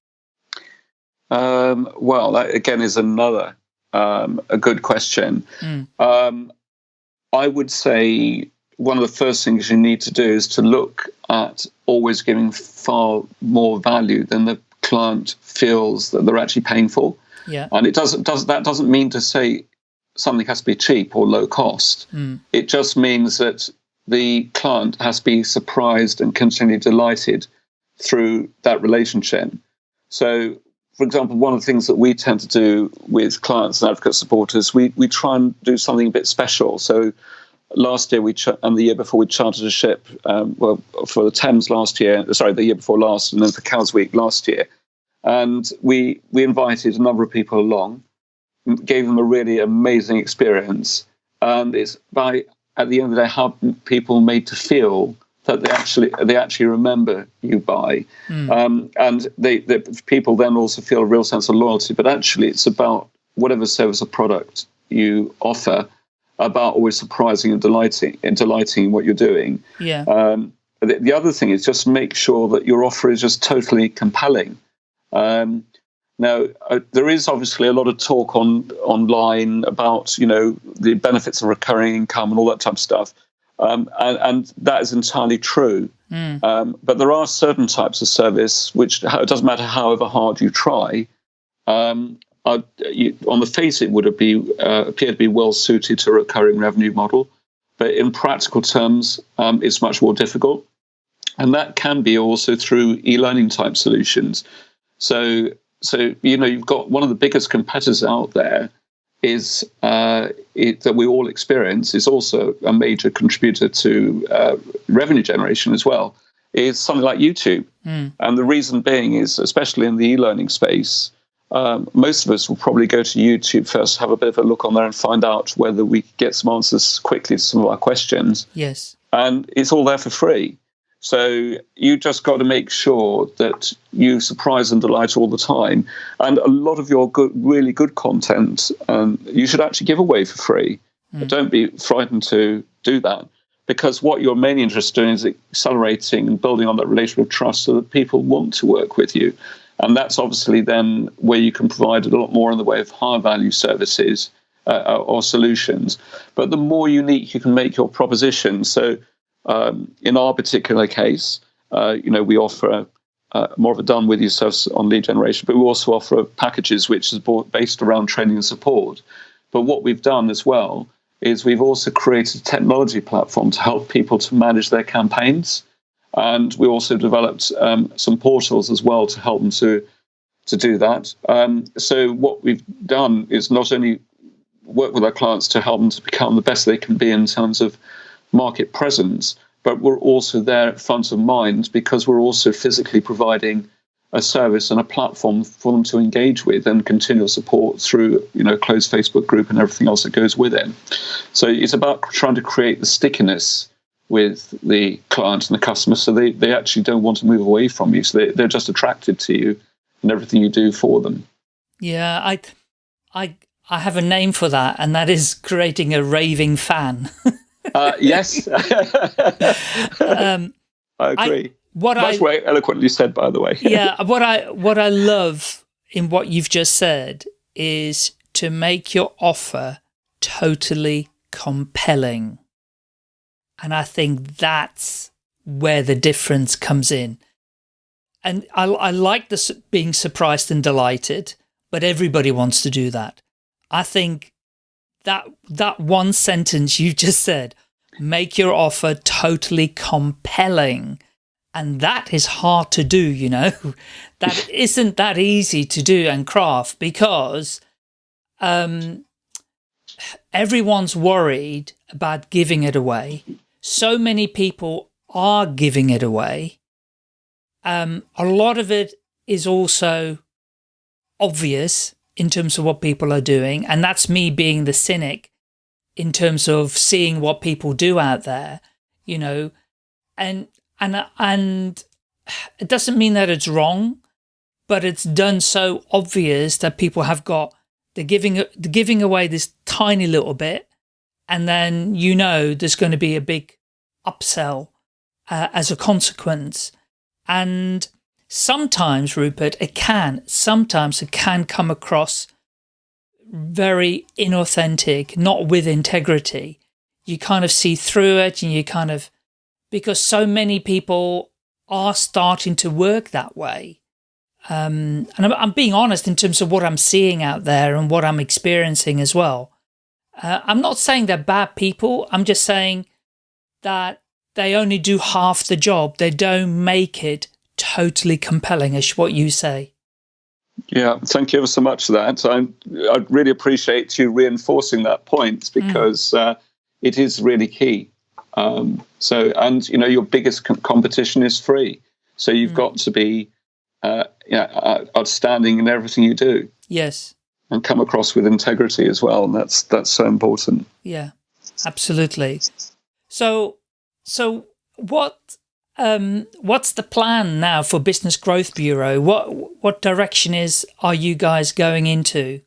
Um, well, that again is another um, a good question. Mm. Um, I would say one of the first things you need to do is to look at always giving far more value than the client feels that they're actually paying for. Yeah. And it doesn't does that doesn't mean to say something has to be cheap or low cost. Mm. It just means that the client has to be surprised and continually delighted through that relationship. So, for example, one of the things that we tend to do with clients and advocate supporters, we, we try and do something a bit special. So, last year we ch- and the year before we chartered a ship, um, well, for the Thames last year, sorry, the year before last, and then for Cowes Week last year. And we we invited a number of people along, gave them a really amazing experience. And it's by at the end of the day how people made to feel that they actually they actually remember you by, mm. um, and they, they people then also feel a real sense of loyalty. But actually, it's about whatever service or product you offer, about always surprising and delighting and delighting in what you're doing. Yeah. Um, the, the, other thing is just make sure that your offer is just totally compelling. Um, now, uh, there is obviously a lot of talk on online about you know the benefits of recurring income and all that type of stuff, um, and, and, that is entirely true. Mm. Um, but there are certain types of service which it doesn't matter however hard you try. Um, are, you, on the face, it would be uh, appear to be well suited to a recurring revenue model, but in practical terms, um, it's much more difficult, and that can be also through e-learning type solutions. So so you know you've got one of the biggest competitors out there is uh, it, that we all experience is also a major contributor to uh, revenue generation as well is something like YouTube. Mm. And the reason being is, especially in the e-learning space, um, most of us will probably go to YouTube first, have a bit of a look on there, and find out whether we get some answers quickly to some of our questions. Yes. And it's all there for free. So you just got to make sure that you surprise and delight all the time. And a lot of your good, really good content, um, you should actually give away for free. Mm. Don't be frightened to do that because what you're mainly interested in is accelerating and building on that relationship of trust so that people want to work with you. And that's obviously then where you can provide a lot more in the way of high value services uh, or solutions. But the more unique you can make your proposition, so um, in our particular case, uh, you know, we offer uh, more of a done with you service on lead generation, but we also offer packages which is based around training and support. But what we've done as well is we've also created a technology platform to help people to manage their campaigns. And we also developed um, some portals as well to help them to to do that. Um, so what we've done is not only work with our clients to help them to become the best they can be in terms of market presence, but we're also there at front of mind because we're also physically providing a service and a platform for them to engage with and continual support through you know closed Facebook group and everything else that goes with it. So it's about trying to create the stickiness with the client and the customer so they, they actually don't want to move away from you. So they, they're just attracted to you and everything you do for them. Yeah, I I I have a name for that and that is creating a raving fan. <laughs> Uh, yes. <laughs> <laughs> um, I agree. I, what Much I, way eloquently said, by the way. yeah, what I what I love in what you've just said is to make your offer totally compelling. And I think that's where the difference comes in. And I, I like this being surprised and delighted, but everybody wants to do that. I think that that one sentence you just said, make your offer totally compelling. And that is hard to do, you know, <laughs> that <laughs> isn't that easy to do and craft because um, everyone's worried about giving it away. So many people are giving it away. Um, a lot of it is also obvious in terms of what people are doing. And that's me being the cynic in terms of seeing what people do out there, you know, and, and, and it doesn't mean that it's wrong, but it's done so obvious that people have got, they're giving, they're giving away this tiny little bit. And then, you know, there's going to be a big upsell uh, as a consequence. And sometimes, Rupert, it can, sometimes it can come across very inauthentic, not with integrity. You kind of see through it and you kind of, because so many people are starting to work that way. Um, and I'm, I'm, being honest in terms of what I'm seeing out there and what I'm experiencing as well. Uh, I'm not saying they're bad people. I'm just saying that they only do half the job. They don't make it totally compelling, is what you say. Yeah, thank you ever so much for that. I, I really appreciate you reinforcing that point mm. because mm. uh, it is really key. Um, so, and you know, your biggest com competition is free. So you've mm. got to be uh, you know, outstanding in everything you do. Yes. And come across with integrity as well. And that's, that's so important. Yeah, absolutely. So, so what um, what's the plan now for Business Growth Bureau? What what direction is are you guys going into?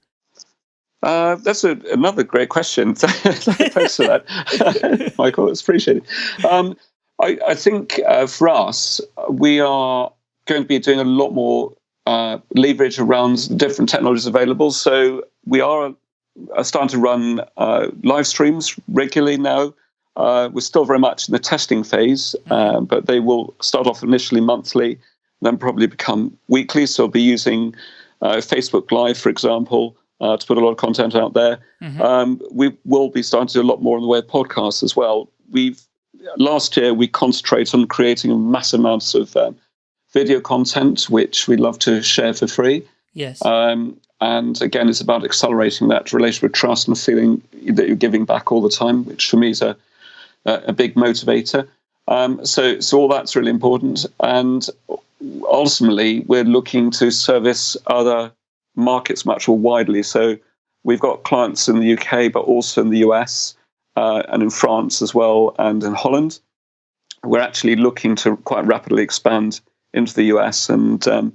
Uh, that's a, another great question. <laughs> Thanks for that, <laughs> Michael. It's appreciated. Um, I, I, think uh, for us, we are going to be doing a lot more uh, leverage around different technologies available. So we are starting to run uh, live streams regularly now. Uh, we're still very much in the testing phase, uh, but they will start off initially monthly, then probably become weekly. So, we'll be using uh, Facebook Live, for example, uh, to put a lot of content out there. Mm-hmm. Um, we will be starting to do a lot more in the way of podcasts as well. We've last year we concentrated on creating massive amounts of um, video content, which we love to share for free. Yes. Um, and again, it's about accelerating that relationship with trust and feeling that you're giving back all the time, which for me is a a big motivator. Um, so, so all that's really important. And ultimately, we're looking to service other markets much more widely. So we've got clients in the UK, but also in the US uh, and in France as well, and in Holland. We're actually looking to quite rapidly expand into the US, and um,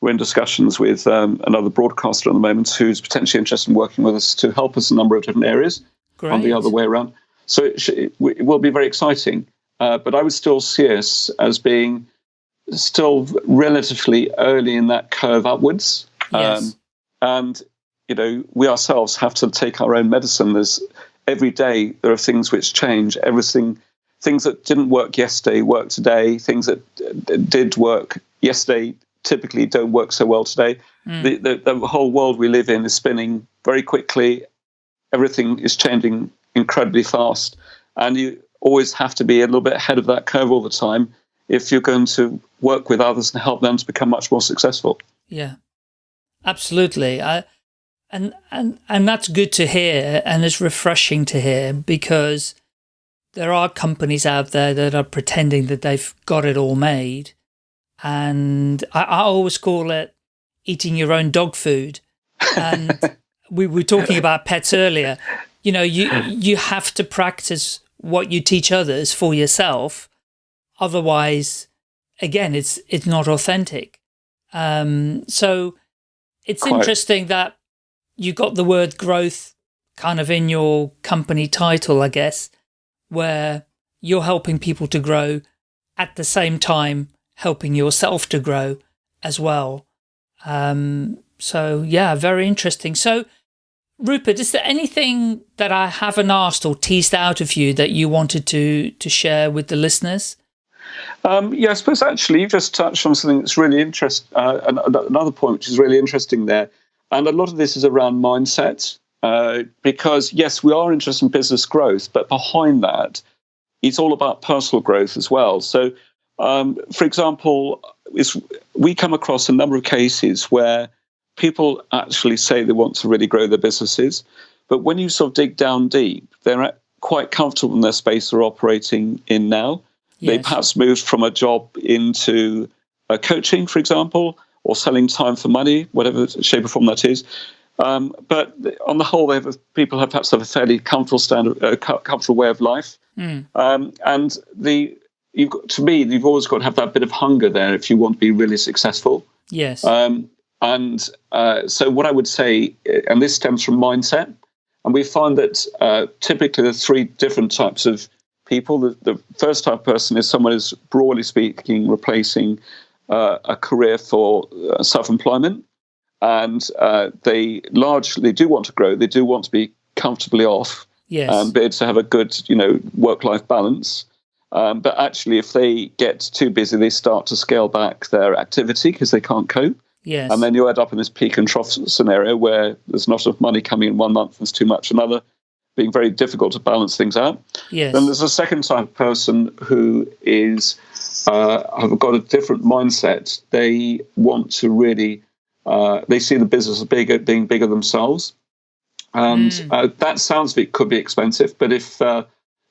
we're in discussions with um, another broadcaster at the moment who's potentially interested in working with us to help us in a number of different areas. Great. On the other way around. So it, it will be very exciting. Uh, but I would still see us as being still relatively early in that curve upwards. Yes. Um, and, you know, we ourselves have to take our own medicine. There's every day there are things which change. Everything, things that didn't work yesterday work today. Things that did work yesterday typically don't work so well today. Mm. The, the, the whole world we live in is spinning very quickly. Everything is changing incredibly fast. And you always have to be a little bit ahead of that curve all the time if you're going to work with others and help them to become much more successful. Yeah, absolutely. I, and, and, and that's good to hear and it's refreshing to hear because there are companies out there that are pretending that they've got it all made. And I, I always call it eating your own dog food. And <laughs> we were talking about pets earlier you know, you, you have to practice what you teach others for yourself. Otherwise, again, it's, it's not authentic. Um, so it's Quite. interesting that you got the word growth kind of in your company title, I guess, where you're helping people to grow at the same time helping yourself to grow as well. Um, so yeah, very interesting. So Rupert, is there anything that I haven't asked or teased out of you that you wanted to to share with the listeners? Um, yeah, I suppose actually you just touched on something that's really interesting. Uh, another point which is really interesting there, and a lot of this is around mindset. Uh, because yes, we are interested in business growth, but behind that, it's all about personal growth as well. So, um, for example, we come across a number of cases where people actually say they want to really grow their businesses, but when you sort of dig down deep, they're quite comfortable in their space they're operating in now. Yes. They perhaps moved from a job into uh, coaching, for example, or selling time for money, whatever shape or form that is. Um, but on the whole, have a, people have perhaps have a fairly comfortable standard, uh, comfortable way of life. Mm. Um, and the you've got, to me, you've always got to have that bit of hunger there if you want to be really successful. Yes. Um, and uh, so, what I would say, uh, and this stems from mindset, and we find that uh, typically there's three different types of people. The, the, first type of person is someone who's broadly speaking replacing uh, a career for uh, self-employment, and uh, they largely do want to grow. They do want to be comfortably off, yes. and be able to have a good, you know, work-life balance. Um, but actually, if they get too busy, they start to scale back their activity because they can't cope. Yes. And then you end up in this peak and trough scenario where there's not enough money coming in one month, there's too much another, being very difficult to balance things out. Yes. Then there's a second type of person who is uh, have got a different mindset. They want to really, uh, they see the business as bigger, being bigger themselves. And mm. uh, that sounds it could be expensive, but if uh,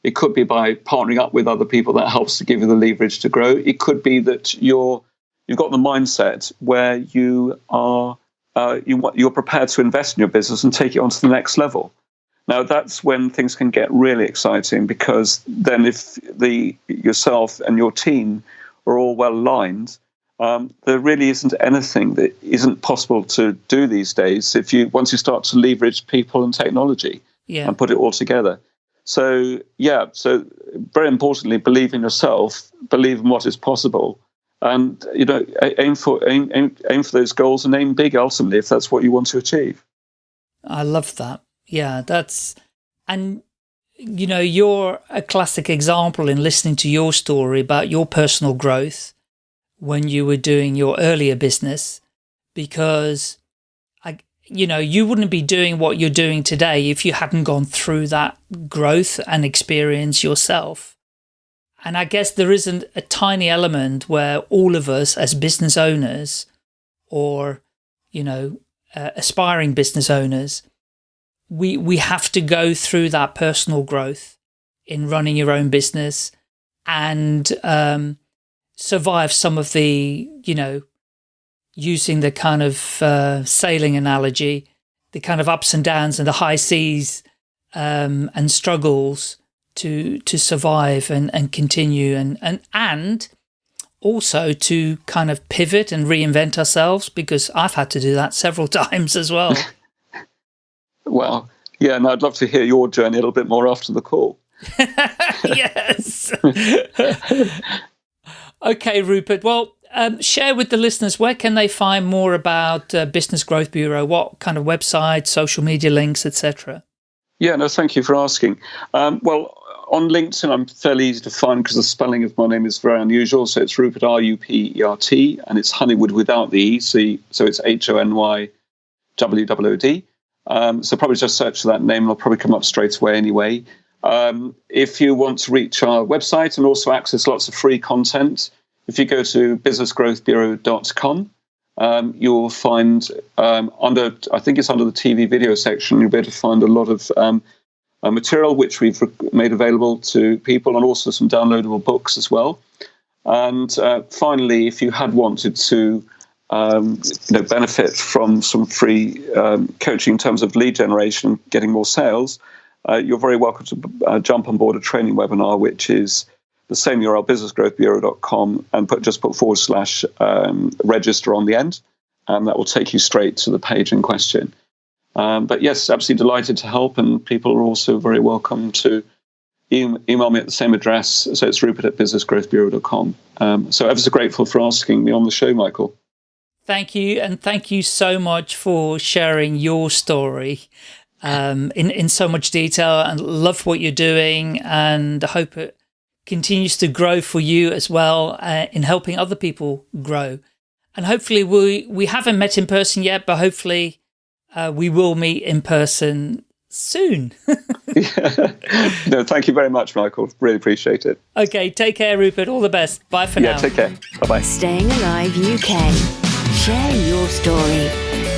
it could be by partnering up with other people that helps to give you the leverage to grow. It could be that you're you've got the mindset where you are uh, you you're prepared to invest in your business and take it on to the next level. Now that's when things can get really exciting because then if the yourself and your team are all well aligned, um, there really isn't anything that isn't possible to do these days if you once you start to leverage people and technology yeah. and put it all together. So yeah, so very importantly, believe in yourself, believe in what is possible, and you know aim for aim, aim, aim for those goals and aim big ultimately if that's what you want to achieve. I love that. Yeah, that's, and you know, you're a classic example in listening to your story about your personal growth when you were doing your earlier business, because I, you know, you wouldn't be doing what you're doing today if you hadn't gone through that growth and experience yourself. And I guess there isn't a tiny element where all of us as business owners or, you know, uh, aspiring business owners we we have to go through that personal growth in running your own business and um, survive some of the you know using the kind of uh, sailing analogy the kind of ups and downs and the high seas um, and struggles to to survive and and continue and and and also to kind of pivot and reinvent ourselves because I've had to do that several <laughs> times as well. Well, yeah, and I'd love to hear your journey a little bit more after the call. <laughs> yes. <laughs> okay, Rupert. Well, um, share with the listeners where can they find more about uh, Business Growth Bureau? What kind of website, social media links, etc. Yeah, no, thank you for asking. Um, well, on LinkedIn, I'm fairly easy to find because the spelling of my name is very unusual. So it's Rupert R U P E R T, and it's Honeywood without the E. So, it's H O N Y W W O D. Um, so probably just search for that name; and it'll probably come up straight away anyway. Um, if you want to reach our website and also access lots of free content, if you go to businessgrowthbureau.com, um, you'll find um, under, I think it's under the TV video section, you'll be able to find a lot of um, uh, material which we've made available to people and also some downloadable books as well. And uh, finally, if you had wanted to um, you know, benefit from some free um, coaching in terms of lead generation, getting more sales, uh, you're very welcome to uh, jump on board a training webinar, which is the same URL, businessgrowthbureau.com, and put just put forward slash um, register on the end, and that will take you straight to the page in question. Um, but yes, absolutely delighted to help, and people are also very welcome to email me at the same address. So it's rupert at businessgrowthbureau.com. Um, so ever so grateful for asking me on the show, Michael. Thank you. And thank you so much for sharing your story um, in, in so much detail and love what you're doing. And I hope it continues to grow for you as well uh, in helping other people grow. And hopefully we, we haven't met in person yet, but hopefully uh, we will meet in person soon. yeah. <laughs> No, thank you very much, Michael. Really appreciate it. Okay, take care, Rupert. All the best. Bye for yeah, now. Yeah, take care. Bye-bye. Staying Alive UK. Share your story.